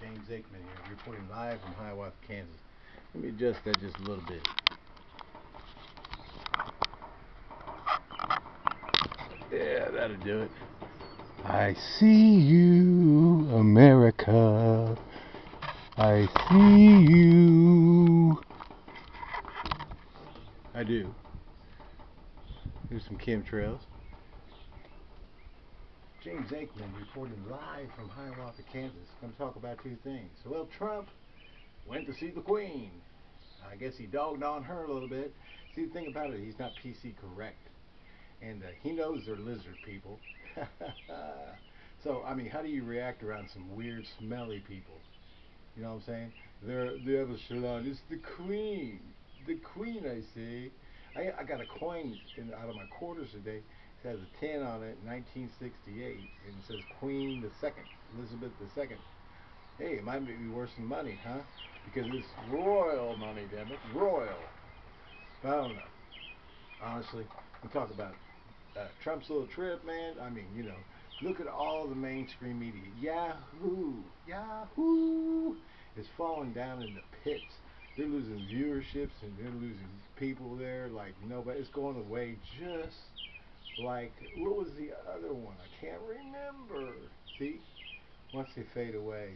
James Aikman here, reporting live from Hiawatha, Kansas. Let me adjust that just a little bit. Yeah, that'll do it. I see you, America. I see you. I do. Here's some chemtrails. James Aikman reporting live from Hiawatha, Kansas. To talk about two things. Well, Trump went to see the Queen. I guess he dogged on her a little bit. See, the thing about it, he's not PC correct. And uh, he knows they're lizard people. so, I mean, how do you react around some weird, smelly people? You know what I'm saying? They're, they have a. It's the Queen. The Queen, I say. I, I got a coin in, out of my quarters today. It has a 10 on it, 1968, and it says Queen the Second, Elizabeth the Second. Hey, it might be worse than money, huh? Because it's royal money, damn it, royal. I don't know. Honestly, we talk about uh, Trump's little trip, man. I mean, you know, look at all the mainstream media. Yahoo, Yahoo is falling down in the pits. They're losing viewerships and they're losing people there like nobody. It's going away just like what was the other one? I can't remember. See, once they fade away,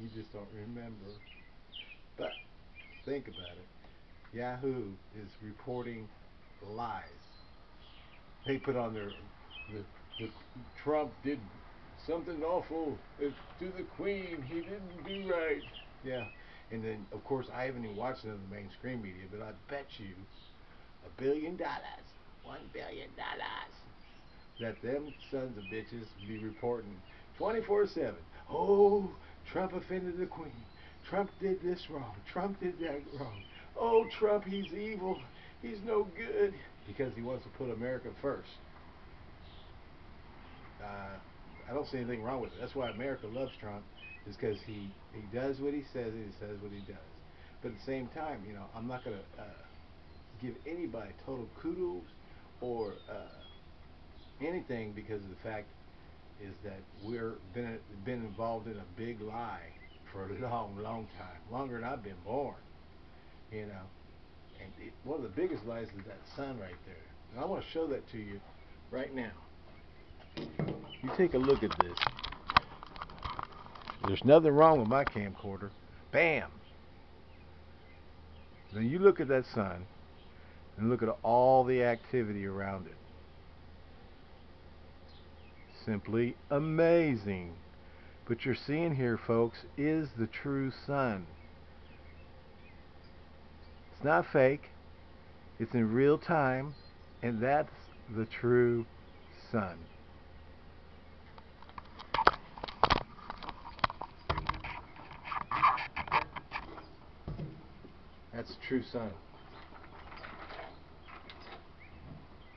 you just don't remember. But think about it. Yahoo is reporting lies. They put on their the, the Trump did something awful to the Queen. He didn't do right. Yeah. And then, of course, I haven't even watched none of the mainstream media, but I bet you a billion dollars one billion dollars that them sons of bitches be reporting 24-7. Oh, Trump offended the Queen. Trump did this wrong. Trump did that wrong. Oh, Trump, he's evil. He's no good. Because he wants to put America first. Uh, I don't see anything wrong with it. That's why America loves Trump, is because he, he does what he says and he says what he does. But at the same time, you know, I'm not going to uh, give anybody total kudos or uh, anything because of the fact is that we're been been involved in a big lie for a long, long time, longer than I've been born. You know, and it, one of the biggest lies is that sun right there. And I want to show that to you right now. You take a look at this. There's nothing wrong with my camcorder. Bam! Then you look at that sun and look at all the activity around it. Simply amazing. But you're seeing here, folks, is the true sun. It's not fake. It's in real time, and that's the true sun. That's the true sun.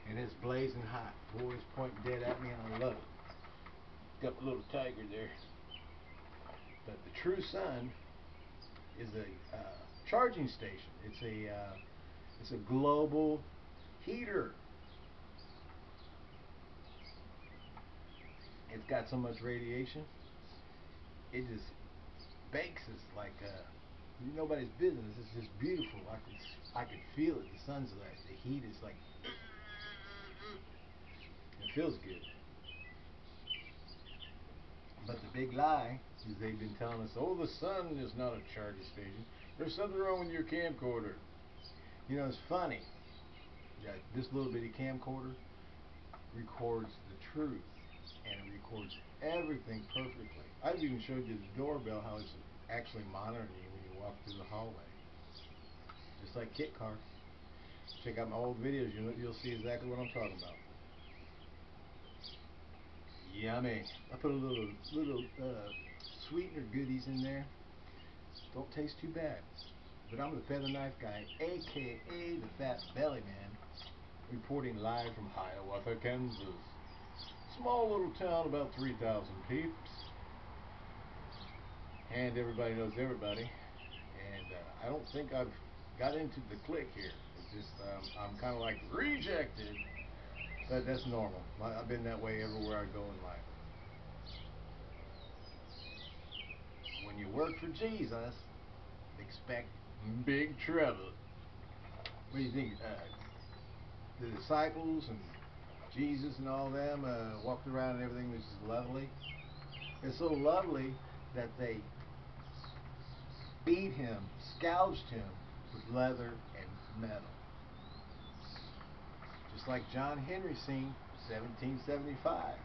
And it's blazing hot. Boys pointing dead at me, and I love it. Got a little tiger there. But the True Sun is a uh, charging station. It's a uh, it's a global heater. It's got so much radiation. It just bakes us like uh, nobody's business. It's just beautiful. I can I can feel it. The sun's like the heat is like it feels good. But the big lie is they've been telling us, oh, the sun is not a charging station. There's something wrong with your camcorder. You know, it's funny. this little bitty camcorder records the truth and it records everything perfectly. I've even showed you the doorbell how it's actually monitoring you when you walk through the hallway. Just like Kit Car. Check out my old videos, you'll, you'll see exactly what I'm talking about. Yummy. I put a little little uh, sweetener goodies in there. Don't taste too bad. But I'm the feather knife guy, aka the fat belly man, reporting live from Hiawatha, Kansas. Small little town, about 3,000 peeps. And everybody knows everybody. And uh, I don't think I've got into the clique here. It's just um, I'm kind of like rejected that, that's normal. I've been that way everywhere I go in life. when you work for Jesus, expect big trouble. What do you think? Uh, the disciples and Jesus and all them uh, walked around and everything was just lovely. It's so lovely that they beat him, scourged him with leather and metal. Just like John Henry seen 1775.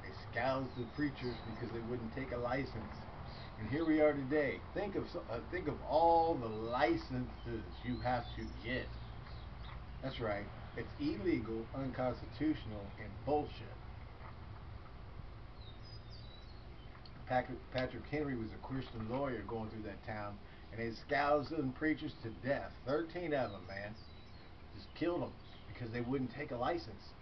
They scourged the preachers because they wouldn't take a license. And here we are today. Think of uh, think of all the licenses you have to get. That's right. It's illegal, unconstitutional, and bullshit. Patrick, Patrick Henry was a Christian lawyer going through that town, and they scourged them preachers to death. Thirteen of them, man, just killed them because they wouldn't take a license.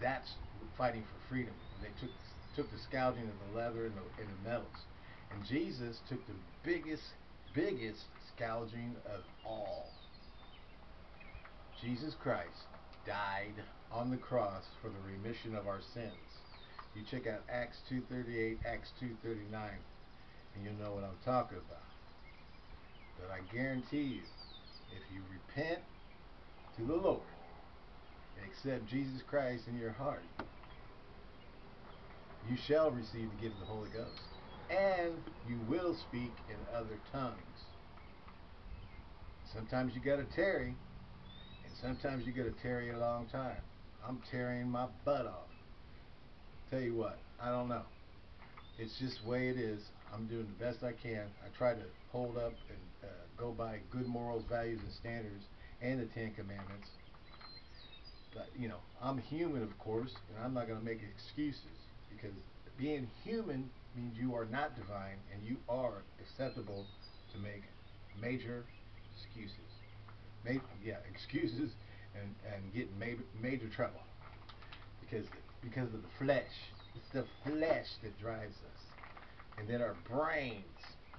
That's fighting for freedom. And they took took the scourging of the leather and the, and the metals. And Jesus took the biggest, biggest scourging of all. Jesus Christ died on the cross for the remission of our sins. You check out Acts 2.38, Acts 2.39, and you'll know what I'm talking about. But I guarantee you, if you repent to the Lord accept Jesus Christ in your heart, you shall receive the gift of the Holy Ghost. And you will speak in other tongues. Sometimes you gotta tarry, and sometimes you gotta tarry a long time. I'm tarrying my butt off. Tell you what, I don't know. It's just the way it is. I'm doing the best I can. I try to hold up and uh, go by good morals, values, and standards, and the Ten Commandments. But, you know, I'm human, of course, and I'm not going to make excuses because being human means you are not divine and you are acceptable to make major excuses. Ma yeah, excuses and, and get ma major trouble because because of the flesh. It's the flesh that drives us. And then our brains,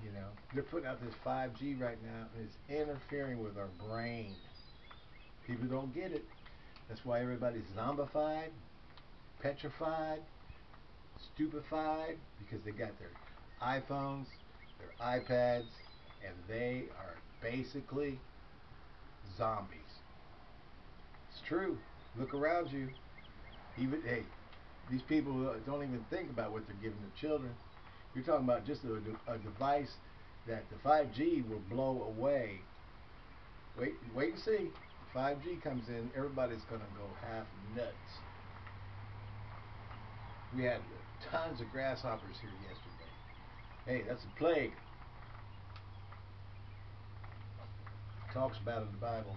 you know, they're putting out this 5G right now and it's interfering with our brain. People don't get it. That's why everybody's zombified, petrified, stupefied because they got their iPhones, their iPads, and they are basically zombies. It's true. Look around you. Even hey, these people don't even think about what they're giving their children. You're talking about just a, a device that the 5G will blow away. Wait, wait and see. 5G comes in, everybody's going to go half nuts. We had tons of grasshoppers here yesterday. Hey, that's a plague. talks about it in the Bible.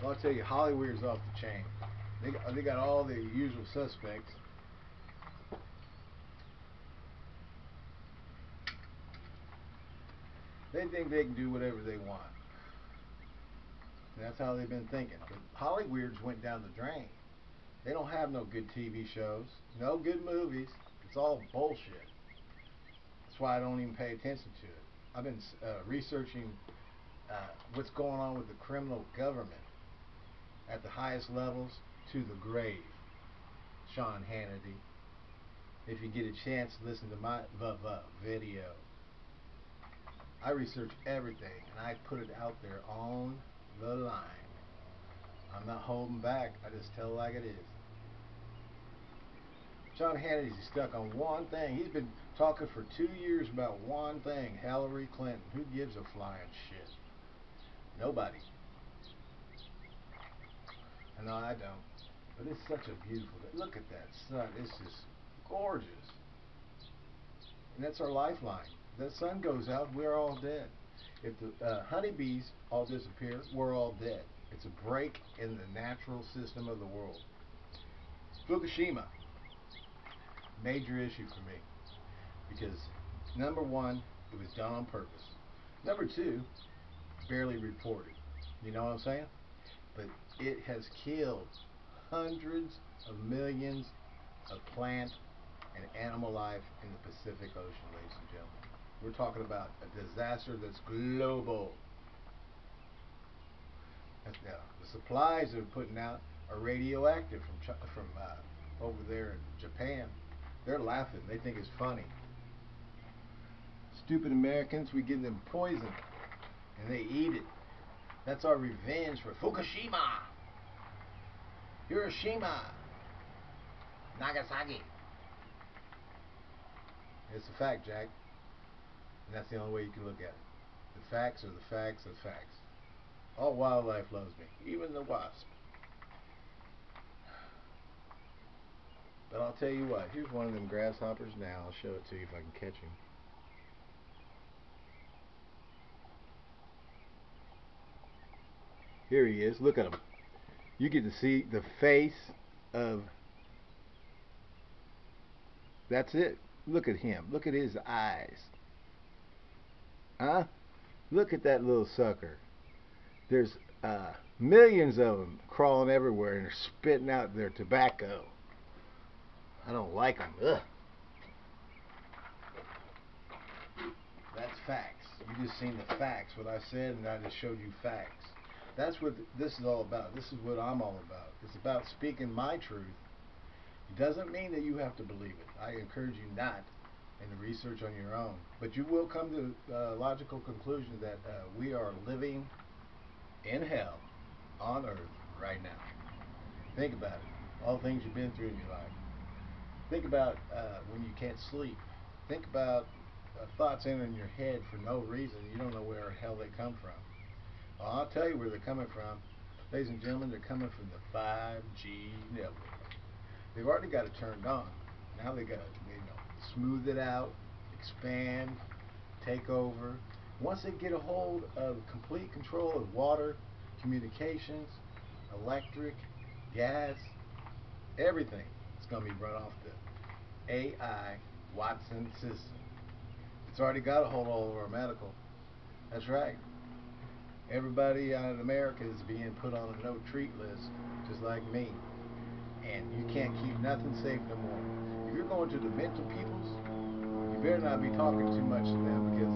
Well, I'll tell you, Hollywood's off the chain. They they got all the usual suspects. They think they can do whatever they want. That's how they've been thinking. But Hollywood's went down the drain. They don't have no good TV shows, no good movies. It's all bullshit. That's why I don't even pay attention to it. I've been uh, researching uh, what's going on with the criminal government at the highest levels to the grave. Sean Hannity. If you get a chance, listen to my video. I research everything and I put it out there on the line. I'm not holding back. I just tell like it is. Sean Hannity's stuck on one thing. He's been talking for two years about one thing, Hillary Clinton. Who gives a flying shit? Nobody. No, I don't. But it's such a beautiful day. Look at that sun. It's just gorgeous. And that's our lifeline. The sun goes out, we're all dead. If the uh, honeybees all disappear, we're all dead. It's a break in the natural system of the world. Fukushima, major issue for me. Because, number one, it was done on purpose. Number two, barely reported. You know what I'm saying? But it has killed hundreds of millions of plant and animal life in the Pacific Ocean, ladies and gentlemen. We're talking about a disaster that's global. Now, the supplies they're putting out are radioactive from from uh, over there in Japan. They're laughing. They think it's funny. Stupid Americans, we give them poison and they eat it. That's our revenge for Fukushima, Hiroshima, Nagasaki. It's a fact, Jack. And that's the only way you can look at it. The facts are the facts of facts. All wildlife loves me, even the wasp. But I'll tell you what, here's one of them grasshoppers now. I'll show it to you if I can catch him. Here he is. Look at him. You get to see the face of. That's it. Look at him. Look at his eyes. Huh? Look at that little sucker. There's uh, millions of them crawling everywhere and they're spitting out their tobacco. I don't like them. Ugh. That's facts. You just seen the facts, what I said, and I just showed you facts. That's what this is all about. This is what I'm all about. It's about speaking my truth. It doesn't mean that you have to believe it. I encourage you not and research on your own. But you will come to a logical conclusion that uh, we are living in hell on earth right now. Think about it. All the things you've been through in your life. Think about uh, when you can't sleep. Think about uh, thoughts entering your head for no reason. You don't know where hell they come from. Well, I'll tell you where they're coming from. Ladies and gentlemen, they're coming from the 5G network. They've already got it turned on. Now they got to, you know, smooth it out, expand, take over. Once they get a hold of complete control of water, communications, electric, gas, everything, it's going to be run off the AI Watson system. It's already got a hold all over our medical. That's right. Everybody out in America is being put on a no treat list, just like me. And you can't keep nothing safe no more. If you're going to the mental peoples, you better not be talking too much to them because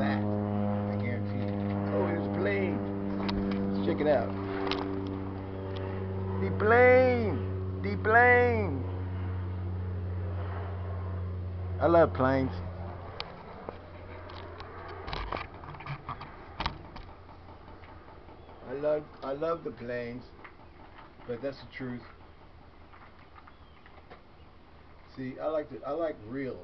that, I guarantee you. Oh, here's a plane. Let's check it out. The plane! The plane! I love planes. I love I love the planes, but that's the truth. See, I like to I like real.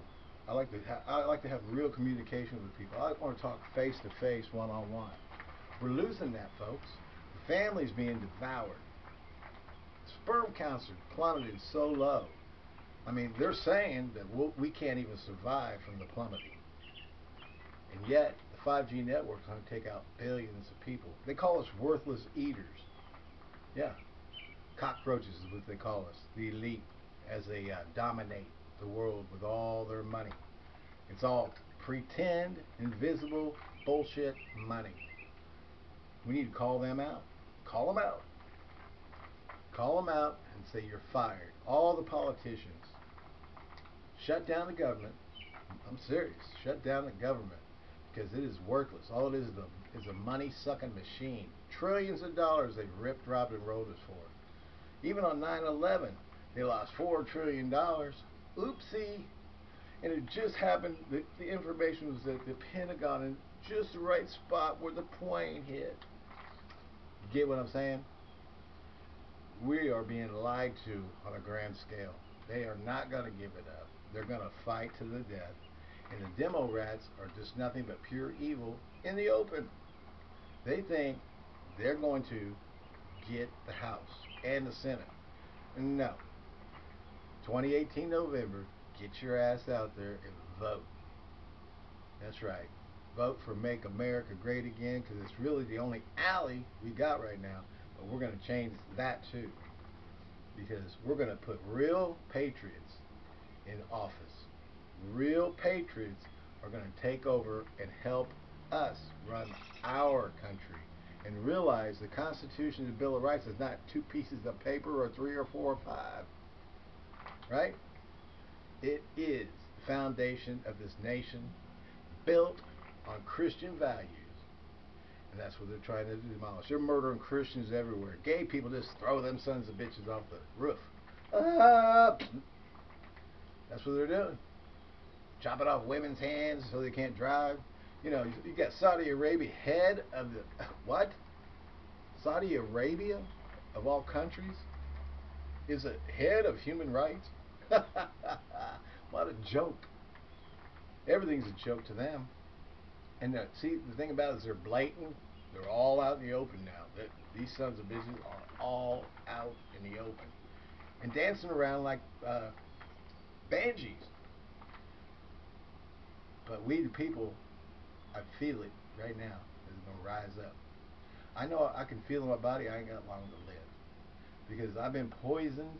I like to I like to have real communication with people. I want to talk face to face, one on one. We're losing that, folks. The family's being devoured. Sperm counts are plummeted so low. I mean, they're saying that we'll, we can not even survive from the plummeting. And yet, the 5G network is going to take out billions of people. They call us worthless eaters. Yeah. Cockroaches is what they call us. The elite as they uh, dominate the world with all their money. It's all pretend, invisible, bullshit money. We need to call them out. Call them out. Call them out and say you're fired. All the politicians. Shut down the government. I'm serious. Shut down the government because it is worthless. All it is is a, is a money sucking machine. Trillions of dollars they've ripped, robbed, and rolled us for. Even on 9 11, they lost $4 trillion. Oopsie. And it just happened, the, the information was that the Pentagon in just the right spot where the plane hit. get what I'm saying? We are being lied to on a grand scale. They are not going to give it up. They're going to fight to the death. And the demo rats are just nothing but pure evil in the open. They think they're going to get the House and the Senate. No. 2018 November, get your ass out there and vote. That's right. Vote for Make America Great Again because it's really the only alley we got right now. But we're going to change that too. Because we're going to put real patriots in office. Real patriots are going to take over and help us run our country and realize the Constitution and the Bill of Rights is not two pieces of paper or three or four or five. Right? It is the foundation of this nation built on Christian values. And that's what they're trying to demolish. They're murdering Christians everywhere. Gay people just throw them sons of bitches off the roof. Uh, that's what they're doing. Chopping off women's hands so they can't drive. You know, you got Saudi Arabia, head of the. What? Saudi Arabia, of all countries, is a head of human rights? what a joke. Everything's a joke to them. And uh, see, the thing about it is they're blatant. They're all out in the open now. That these sons of bitches are all out in the open and dancing around like uh, banshees. But we, the people, I feel it right now. It's gonna rise up. I know I can feel in my body. I ain't got long to live because I've been poisoned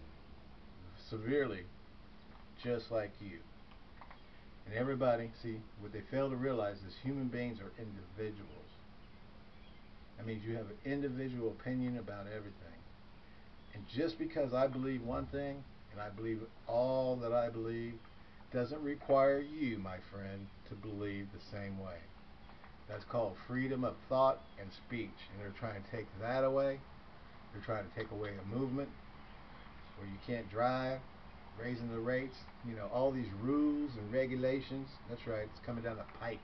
severely, just like you. And everybody, see, what they fail to realize is human beings are individuals. That means you have an individual opinion about everything. And just because I believe one thing, and I believe all that I believe, doesn't require you, my friend, to believe the same way. That's called freedom of thought and speech. And they're trying to take that away. They're trying to take away a movement where you can't drive, raising the rates, you know, all these rules and regulations. That's right, it's coming down the pike.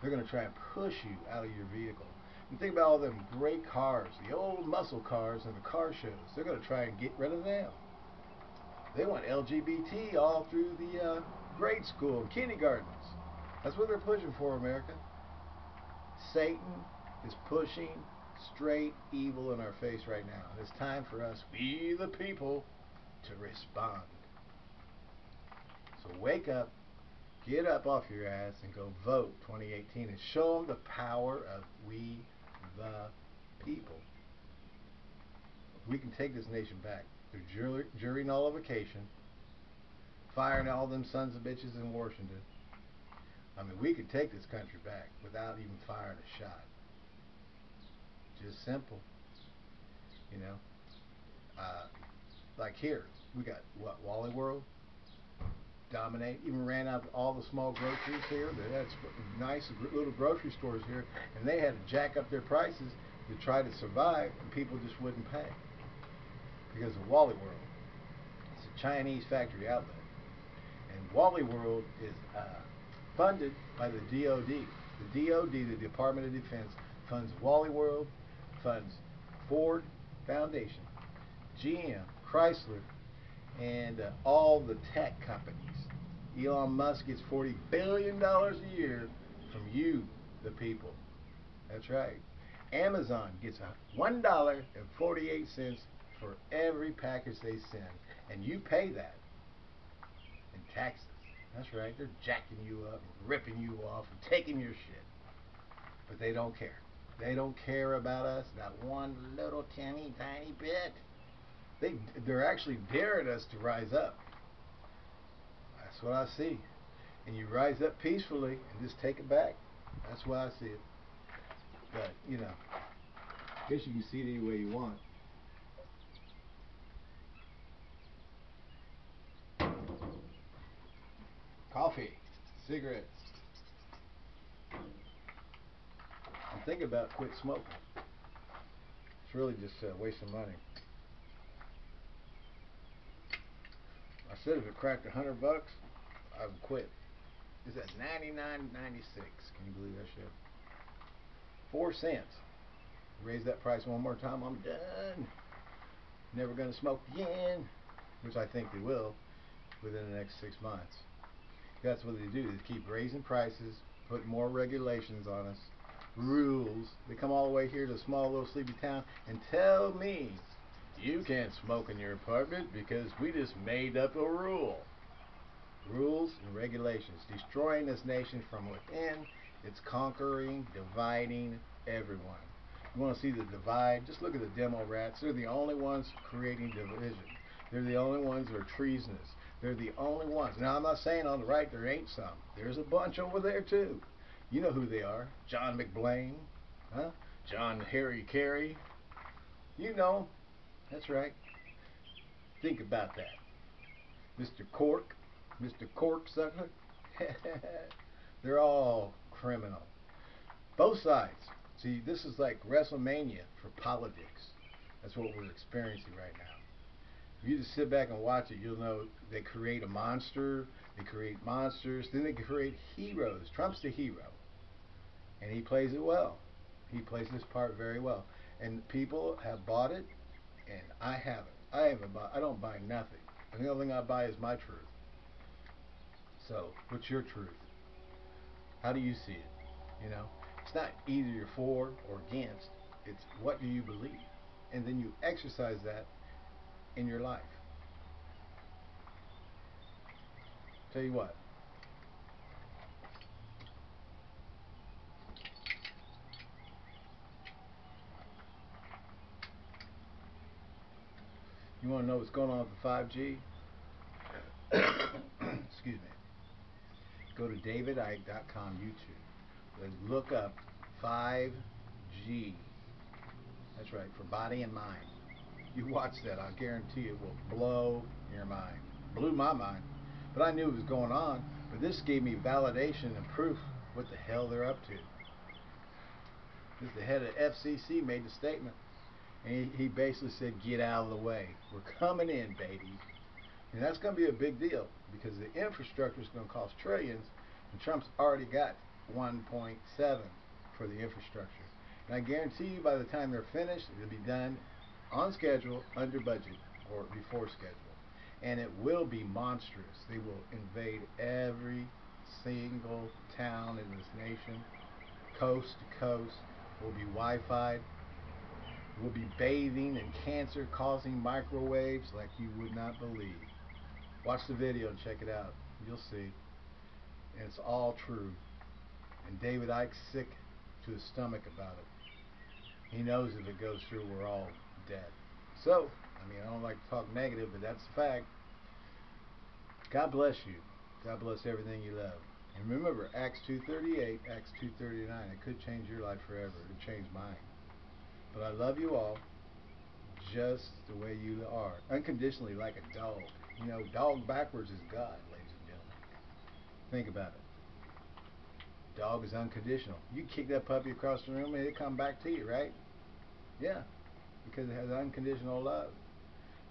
They're going to try and push you out of your vehicle. And think about all them great cars, the old muscle cars and the car shows. They're going to try and get rid of them. They want LGBT all through the uh, grade school kindergartens. That's what they're pushing for, America. Satan is pushing straight evil in our face right now. It's time for us, we the people, to respond. So wake up, get up off your ass, and go vote 2018 and show them the power of we the people. We can take this nation back through jury, jury nullification, firing all them sons of bitches in Washington. I mean, we could take this country back without even firing a shot. Just simple. You know? Uh, like here, we got, what, Wally World? Dominate. Even ran out of all the small groceries here. They had nice little grocery stores here, and they had to jack up their prices to try to survive, and people just wouldn't pay because of Wally World. It's a Chinese factory outlet, and Wally World is uh, funded by the DoD. The DoD, the Department of Defense, funds Wally World, funds Ford Foundation, GM, Chrysler, and uh, all the tech companies. Elon Musk gets $40 billion a year from you, the people. That's right. Amazon gets $1.48 for every package they send, and you pay that in taxes. That's right. They're jacking you up, and ripping you off, and taking your shit. But they don't care. They don't care about us, not one little teeny tiny bit. They, they're actually daring us to rise up. That's what I see. And you rise up peacefully and just take it back. That's why I see it. But, you know, I guess you can see it any way you want. Coffee, cigarettes. I'm thinking about quit smoking. It's really just a waste of money. Said if it cracked a hundred bucks, I would quit. It's at ninety nine ninety six. Can you believe that shit? Four cents. Raise that price one more time, I'm done. Never gonna smoke again. Which I think they will within the next six months. That's what they do, they keep raising prices, put more regulations on us, rules. They come all the way here to a small little sleepy town and tell me you can't smoke in your apartment because we just made up a rule. Rules and regulations, destroying this nation from within. It's conquering, dividing everyone. You want to see the divide? Just look at the demo rats. They're the only ones creating division. They're the only ones who are treasonous. They're the only ones. Now, I'm not saying on the right there ain't some. There's a bunch over there, too. You know who they are. John McBlain. Huh? John Harry Carey. You know. That's right. Think about that. Mr. Cork. Mr. Cork sucker. They're all criminal. Both sides. See, this is like WrestleMania for politics. That's what we're experiencing right now. If you just sit back and watch it, you'll know they create a monster, they create monsters, then they create heroes. Trump's the hero. And he plays it well. He plays this part very well. And people have bought it, and I haven't. I haven't bought, I don't buy nothing. And the only thing I buy is my truth. So, what's your truth? How do you see it? You know, it's not either you're for or against. It's what do you believe? And then you exercise that in your life. Tell you what. You want to know what's going on with the 5G? Excuse me. Go to davidicke.com YouTube look up 5G. That's right, for body and mind. You watch that, I guarantee it will blow your mind. Blew my mind. But I knew it was going on. But this gave me validation and proof what the hell they're up to. This the head of FCC made the statement. And he, he basically said, get out of the way. We're coming in, baby. And that's going to be a big deal because the infrastructure is going to cost trillions, and Trump's already got 1.7 for the infrastructure. And I guarantee you by the time they're finished, it'll be done on schedule, under budget, or before schedule. And it will be monstrous. They will invade every single town in this nation, coast to coast. Will be Wi-Fi will be bathing in cancer causing microwaves like you would not believe. Watch the video and check it out. You'll see. And it's all true. And David Icke's sick to his stomach about it. He knows if it goes through, we're all dead. So, I mean, I don't like to talk negative, but that's the fact. God bless you. God bless everything you love. And remember, Acts 2.38, Acts 2.39, it could change your life forever. It changed mine. But I love you all just the way you are. Unconditionally like a dog. You know, dog backwards is God, ladies and gentlemen. Think about it. Dog is unconditional. You kick that puppy across the room and it'll come back to you, right? Yeah. Because it has unconditional love.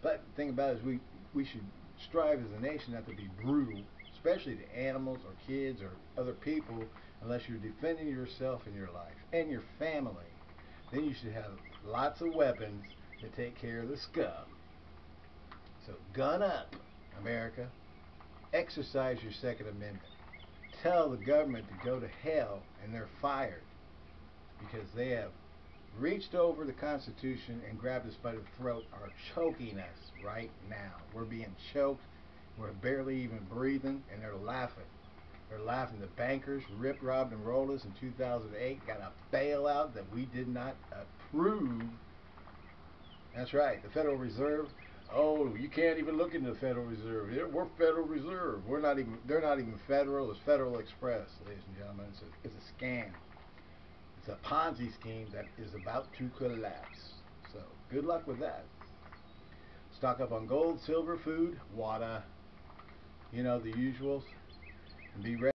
But the thing about it is we, we should strive as a nation not to be brutal, especially to animals or kids or other people, unless you're defending yourself and your life and your family then you should have lots of weapons to take care of the scum. So gun up, America. Exercise your Second Amendment. Tell the government to go to hell and they're fired because they have reached over the Constitution and grabbed us by the throat, are choking us right now. We're being choked. We're barely even breathing, and they're laughing. They're laughing. The bankers ripped, robbed, and rolled us in 2008. Got a bailout that we did not approve. That's right. The Federal Reserve. Oh, you can't even look into the Federal Reserve. We're Federal Reserve. We're not even. They're not even federal. It's Federal Express, ladies and gentlemen. It's a, it's a scam. It's a Ponzi scheme that is about to collapse. So good luck with that. Stock up on gold, silver, food, water. You know the usuals and be ready.